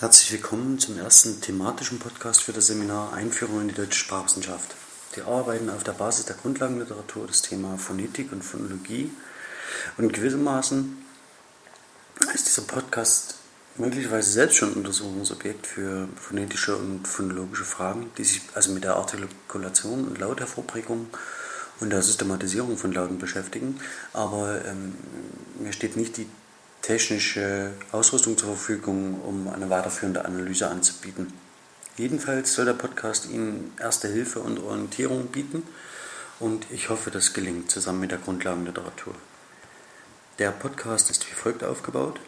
Herzlich willkommen zum ersten thematischen Podcast für das Seminar Einführung in die deutsche Sprachwissenschaft. Wir arbeiten auf der Basis der Grundlagenliteratur das Thema Phonetik und Phonologie und gewissermaßen ist dieser Podcast möglicherweise selbst schon Untersuchungsobjekt für phonetische und phonologische Fragen, die sich also mit der Artikulation und Lauthervorbringung und der Systematisierung von Lauten beschäftigen. Aber ähm, mir steht nicht die technische Ausrüstung zur Verfügung, um eine weiterführende Analyse anzubieten. Jedenfalls soll der Podcast Ihnen erste Hilfe und Orientierung bieten und ich hoffe, das gelingt zusammen mit der Grundlagenliteratur. Der Podcast ist wie folgt aufgebaut.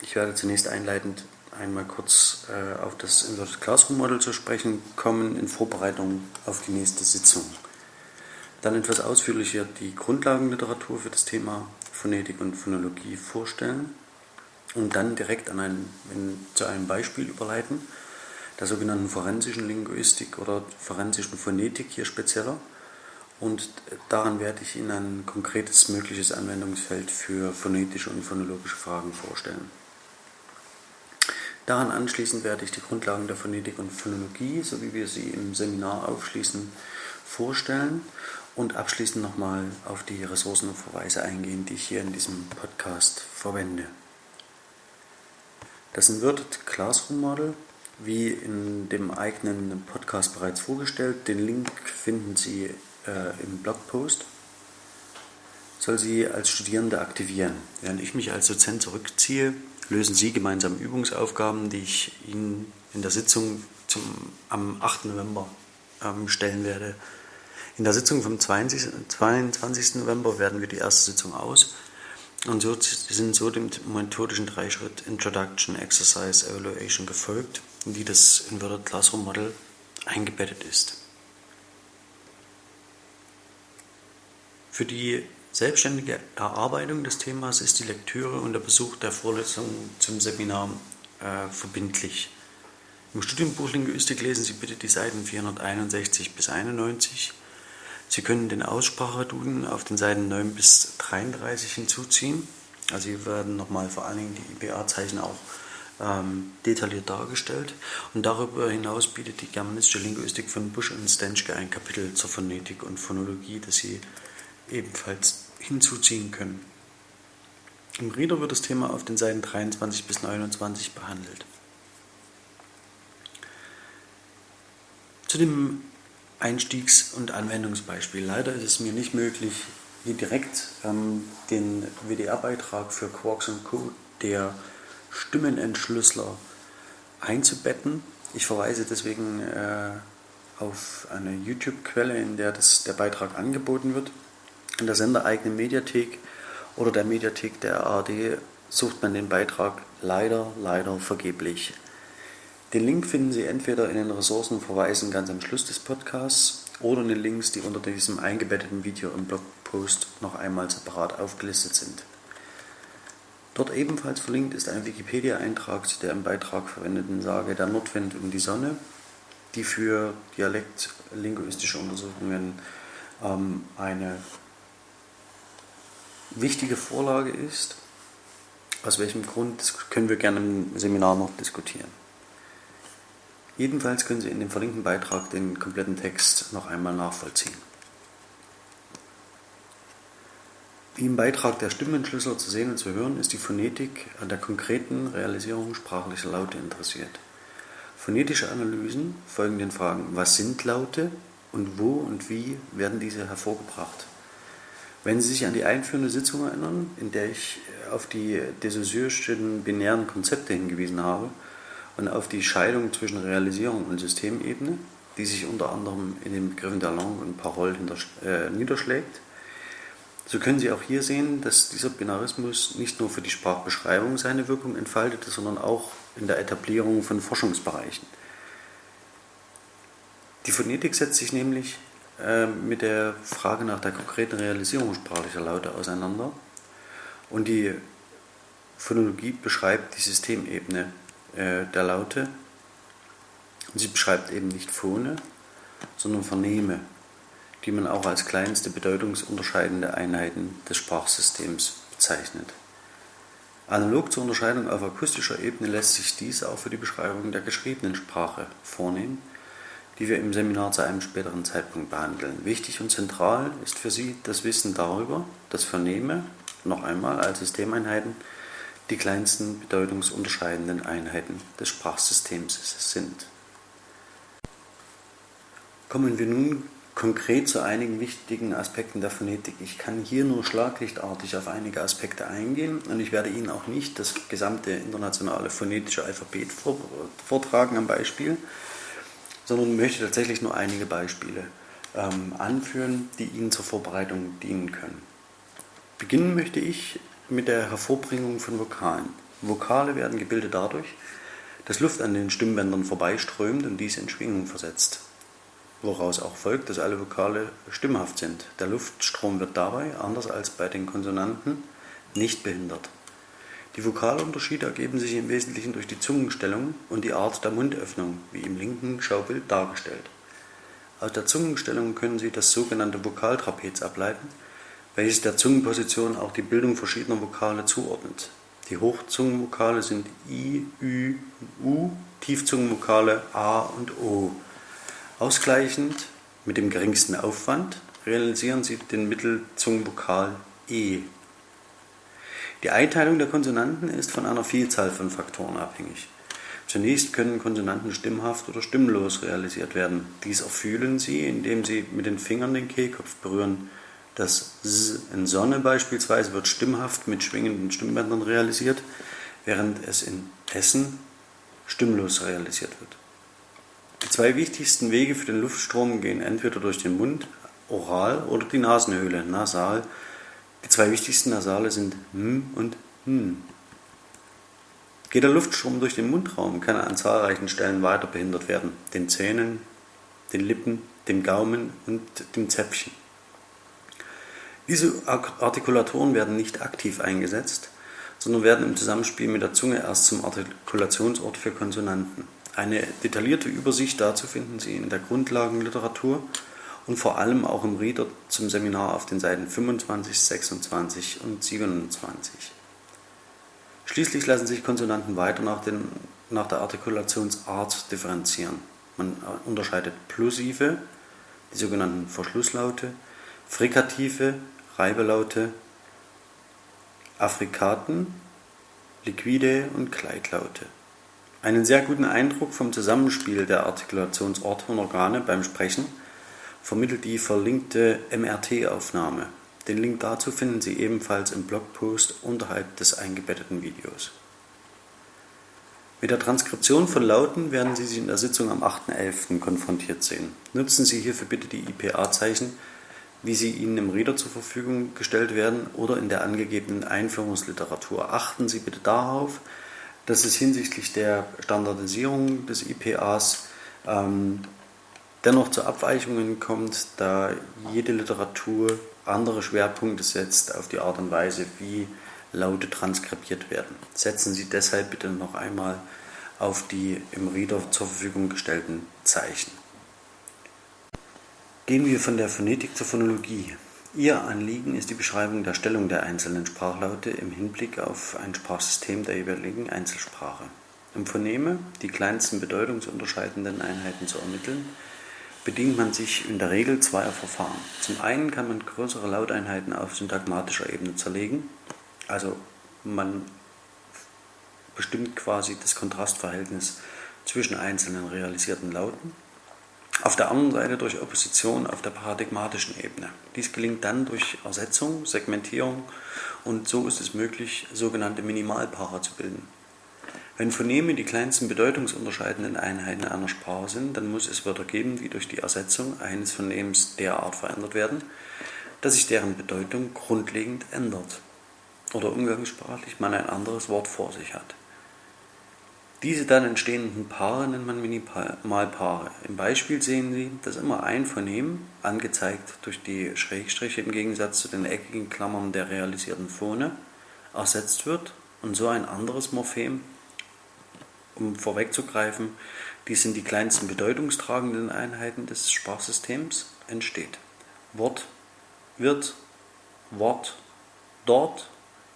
Ich werde zunächst einleitend einmal kurz äh, auf das Inverted Classroom Model zu sprechen kommen in Vorbereitung auf die nächste Sitzung. Dann etwas ausführlicher die Grundlagenliteratur für das Thema Phonetik und Phonologie vorstellen und dann direkt an ein, in, zu einem Beispiel überleiten, der sogenannten forensischen Linguistik oder forensischen Phonetik hier spezieller. Und daran werde ich Ihnen ein konkretes mögliches Anwendungsfeld für phonetische und phonologische Fragen vorstellen. Daran anschließend werde ich die Grundlagen der Phonetik und Phonologie, so wie wir sie im Seminar aufschließen, vorstellen und abschließend nochmal auf die Ressourcen und Verweise eingehen, die ich hier in diesem Podcast verwende. Das Inverted Classroom Model, wie in dem eigenen Podcast bereits vorgestellt, den Link finden Sie äh, im Blogpost, soll Sie als Studierende aktivieren. Während ich mich als Dozent zurückziehe, lösen Sie gemeinsam Übungsaufgaben, die ich Ihnen in der Sitzung zum, am 8. November ähm, stellen werde. In der Sitzung vom 20, 22. November werden wir die erste Sitzung aus und so sind so dem methodischen Dreischritt Introduction, Exercise, Evaluation gefolgt, in die das Inverted Classroom Model eingebettet ist. Für die selbstständige Erarbeitung des Themas ist die Lektüre und der Besuch der Vorlesung zum Seminar äh, verbindlich. Im Studienbuch Linguistik lesen Sie bitte die Seiten 461 bis 91 Sie können den Ausspracheduden auf den Seiten 9 bis 33 hinzuziehen. Also hier werden nochmal vor allen Dingen die IPA-Zeichen auch ähm, detailliert dargestellt. Und darüber hinaus bietet die germanistische Linguistik von Busch und Stenschke ein Kapitel zur Phonetik und Phonologie, das Sie ebenfalls hinzuziehen können. Im Reader wird das Thema auf den Seiten 23 bis 29 behandelt. Zu dem Einstiegs- und Anwendungsbeispiel. Leider ist es mir nicht möglich, hier direkt ähm, den WDR-Beitrag für Quarks Co., der Stimmenentschlüsseler, einzubetten. Ich verweise deswegen äh, auf eine YouTube-Quelle, in der das, der Beitrag angeboten wird. In der sendereigenen Mediathek oder der Mediathek der ARD sucht man den Beitrag leider, leider vergeblich. Den Link finden Sie entweder in den Ressourcenverweisen ganz am Schluss des Podcasts oder in den Links, die unter diesem eingebetteten Video im Blogpost noch einmal separat aufgelistet sind. Dort ebenfalls verlinkt ist ein Wikipedia-Eintrag zu der im Beitrag verwendeten Sage Der Nordwind und die Sonne, die für dialektlinguistische Untersuchungen ähm, eine wichtige Vorlage ist. Aus welchem Grund können wir gerne im Seminar noch diskutieren. Jedenfalls können Sie in dem verlinkten Beitrag den kompletten Text noch einmal nachvollziehen. Wie im Beitrag der Stimmenschlüssel zu sehen und zu hören, ist die Phonetik an der konkreten Realisierung sprachlicher Laute interessiert. Phonetische Analysen folgen den Fragen, was sind Laute und wo und wie werden diese hervorgebracht. Wenn Sie sich an die einführende Sitzung erinnern, in der ich auf die Dessausseurs'schen binären Konzepte hingewiesen habe, und auf die Scheidung zwischen Realisierung und Systemebene, die sich unter anderem in den Begriffen der Langue und Parole äh, niederschlägt. So können Sie auch hier sehen, dass dieser Binarismus nicht nur für die Sprachbeschreibung seine Wirkung entfaltete, sondern auch in der Etablierung von Forschungsbereichen. Die Phonetik setzt sich nämlich äh, mit der Frage nach der konkreten Realisierung sprachlicher Laute auseinander und die Phonologie beschreibt die Systemebene äh, der Laute. Sie beschreibt eben nicht Phone, sondern Vernehme, die man auch als kleinste bedeutungsunterscheidende Einheiten des Sprachsystems bezeichnet. Analog zur Unterscheidung auf akustischer Ebene lässt sich dies auch für die Beschreibung der geschriebenen Sprache vornehmen, die wir im Seminar zu einem späteren Zeitpunkt behandeln. Wichtig und zentral ist für Sie das Wissen darüber, dass Vernehme, noch einmal als Systemeinheiten, die kleinsten bedeutungsunterscheidenden Einheiten des Sprachsystems sind. Kommen wir nun konkret zu einigen wichtigen Aspekten der Phonetik. Ich kann hier nur schlaglichtartig auf einige Aspekte eingehen und ich werde Ihnen auch nicht das gesamte internationale phonetische Alphabet vortragen am Beispiel, sondern möchte tatsächlich nur einige Beispiele ähm, anführen, die Ihnen zur Vorbereitung dienen können. Beginnen möchte ich mit der Hervorbringung von Vokalen. Vokale werden gebildet dadurch, dass Luft an den Stimmbändern vorbeiströmt und diese in Schwingung versetzt, woraus auch folgt, dass alle Vokale stimmhaft sind. Der Luftstrom wird dabei, anders als bei den Konsonanten, nicht behindert. Die Vokalunterschiede ergeben sich im Wesentlichen durch die Zungenstellung und die Art der Mundöffnung, wie im linken Schaubild dargestellt. Aus der Zungenstellung können Sie das sogenannte Vokaltrapez ableiten, welches der Zungenposition auch die Bildung verschiedener Vokale zuordnet. Die Hochzungenvokale sind I, Ü, U, Tiefzungenvokale A und O. Ausgleichend mit dem geringsten Aufwand realisieren Sie den Mittelzungenvokal E. Die Einteilung der Konsonanten ist von einer Vielzahl von Faktoren abhängig. Zunächst können Konsonanten stimmhaft oder stimmlos realisiert werden. Dies erfühlen Sie, indem Sie mit den Fingern den Kehlkopf berühren. Das S in Sonne beispielsweise wird stimmhaft mit schwingenden Stimmbändern realisiert, während es in Essen stimmlos realisiert wird. Die zwei wichtigsten Wege für den Luftstrom gehen entweder durch den Mund, oral, oder die Nasenhöhle, nasal. Die zwei wichtigsten Nasale sind M und N. Geht der Luftstrom durch den Mundraum, kann er an zahlreichen Stellen weiter behindert werden, den Zähnen, den Lippen, dem Gaumen und dem Zäpfchen. Diese Artikulatoren werden nicht aktiv eingesetzt, sondern werden im Zusammenspiel mit der Zunge erst zum Artikulationsort für Konsonanten. Eine detaillierte Übersicht dazu finden Sie in der Grundlagenliteratur und vor allem auch im Reader zum Seminar auf den Seiten 25, 26 und 27. Schließlich lassen sich Konsonanten weiter nach, den, nach der Artikulationsart differenzieren. Man unterscheidet Plosive, die sogenannten Verschlusslaute, Frikative, Reibelaute, Affrikaten, Liquide und Gleitlaute. Einen sehr guten Eindruck vom Zusammenspiel der Artikulationsorte und Organe beim Sprechen vermittelt die verlinkte MRT-Aufnahme. Den Link dazu finden Sie ebenfalls im Blogpost unterhalb des eingebetteten Videos. Mit der Transkription von Lauten werden Sie sich in der Sitzung am 8.11. konfrontiert sehen. Nutzen Sie hierfür bitte die IPA-Zeichen wie sie Ihnen im Reader zur Verfügung gestellt werden oder in der angegebenen Einführungsliteratur. Achten Sie bitte darauf, dass es hinsichtlich der Standardisierung des IPAs ähm, dennoch zu Abweichungen kommt, da jede Literatur andere Schwerpunkte setzt auf die Art und Weise, wie Laute transkribiert werden. Setzen Sie deshalb bitte noch einmal auf die im Reader zur Verfügung gestellten Zeichen. Gehen wir von der Phonetik zur Phonologie. Ihr Anliegen ist die Beschreibung der Stellung der einzelnen Sprachlaute im Hinblick auf ein Sprachsystem der jeweiligen Einzelsprache. Um Phoneme, die kleinsten bedeutungsunterscheidenden Einheiten zu ermitteln, bedient man sich in der Regel zweier Verfahren. Zum einen kann man größere Lauteinheiten auf syntagmatischer Ebene zerlegen, also man bestimmt quasi das Kontrastverhältnis zwischen einzelnen realisierten Lauten auf der anderen Seite durch Opposition auf der paradigmatischen Ebene. Dies gelingt dann durch Ersetzung, Segmentierung und so ist es möglich, sogenannte Minimalpaare zu bilden. Wenn Phoneme die kleinsten bedeutungsunterscheidenden Einheiten einer Sprache sind, dann muss es Wörter geben, die durch die Ersetzung eines Phonems derart verändert werden, dass sich deren Bedeutung grundlegend ändert oder umgangssprachlich man ein anderes Wort vor sich hat. Diese dann entstehenden Paare nennt man Minimalpaare. Im Beispiel sehen Sie, dass immer ein Phonem, angezeigt durch die Schrägstriche im Gegensatz zu den eckigen Klammern der realisierten Phone, ersetzt wird und so ein anderes Morphem, um vorwegzugreifen, dies sind die kleinsten bedeutungstragenden Einheiten des Sprachsystems, entsteht. Wort wird, Wort, dort,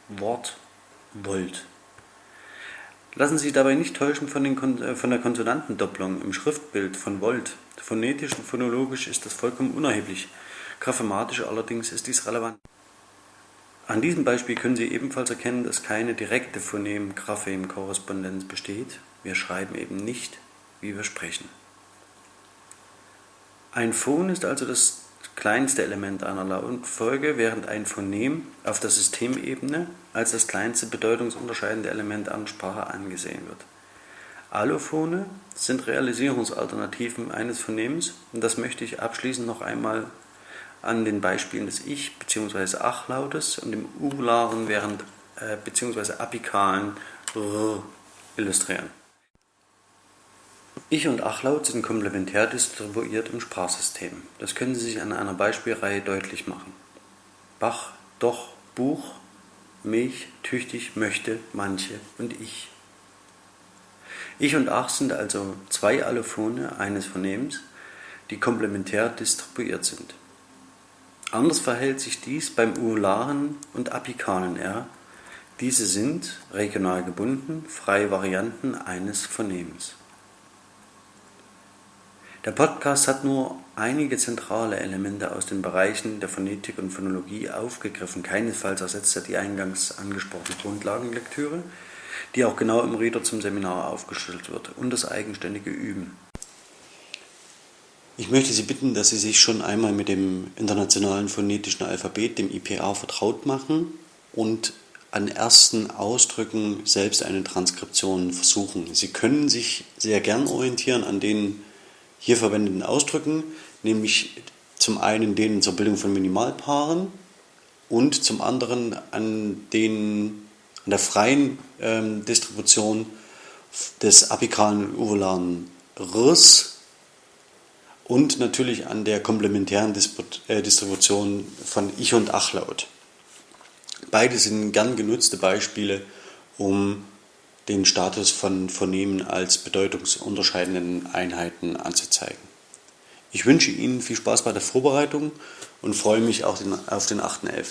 Wort, Volt. Lassen Sie sich dabei nicht täuschen von, den, äh, von der Konsonantendopplung im Schriftbild von Volt. Phonetisch und phonologisch ist das vollkommen unerheblich. Graphematisch allerdings ist dies relevant. An diesem Beispiel können Sie ebenfalls erkennen, dass keine direkte Phonem-Graphem-Korrespondenz besteht. Wir schreiben eben nicht, wie wir sprechen. Ein Phon ist also das kleinste Element einer Lautfolge, während ein Phonem auf der Systemebene als das kleinste bedeutungsunterscheidende Element einer Sprache angesehen wird. Allophone sind Realisierungsalternativen eines Phonems und das möchte ich abschließend noch einmal an den Beispielen des Ich- bzw. Ach-Lautes und dem U-Laren während äh, bzw. apikalen R illustrieren. Ich und Achlaut sind komplementär distribuiert im Sprachsystem. Das können Sie sich an einer Beispielreihe deutlich machen. Bach, doch, Buch, Milch, tüchtig, möchte, manche und ich. Ich und Ach sind also zwei Allophone eines Phonemims, die komplementär distribuiert sind. Anders verhält sich dies beim urularen und apikalen R. Diese sind regional gebunden, freie Varianten eines Phonems. Der Podcast hat nur einige zentrale Elemente aus den Bereichen der Phonetik und Phonologie aufgegriffen. Keinesfalls ersetzt er die eingangs angesprochene Grundlagenlektüre, die auch genau im Reader zum Seminar aufgestellt wird, und das eigenständige Üben. Ich möchte Sie bitten, dass Sie sich schon einmal mit dem internationalen phonetischen Alphabet, dem IPA, vertraut machen und an ersten Ausdrücken selbst eine Transkription versuchen. Sie können sich sehr gern orientieren an den hier verwendeten Ausdrücken, nämlich zum einen denen zur Bildung von Minimalpaaren und zum anderen an, den, an der freien ähm, Distribution des apikalen und uvolaren Rs und natürlich an der komplementären äh, Distribution von Ich- und Achlaut. Beide sind gern genutzte Beispiele, um den Status von Phonemen als bedeutungsunterscheidenden Einheiten anzuzeigen. Ich wünsche Ihnen viel Spaß bei der Vorbereitung und freue mich auch auf den 8.11.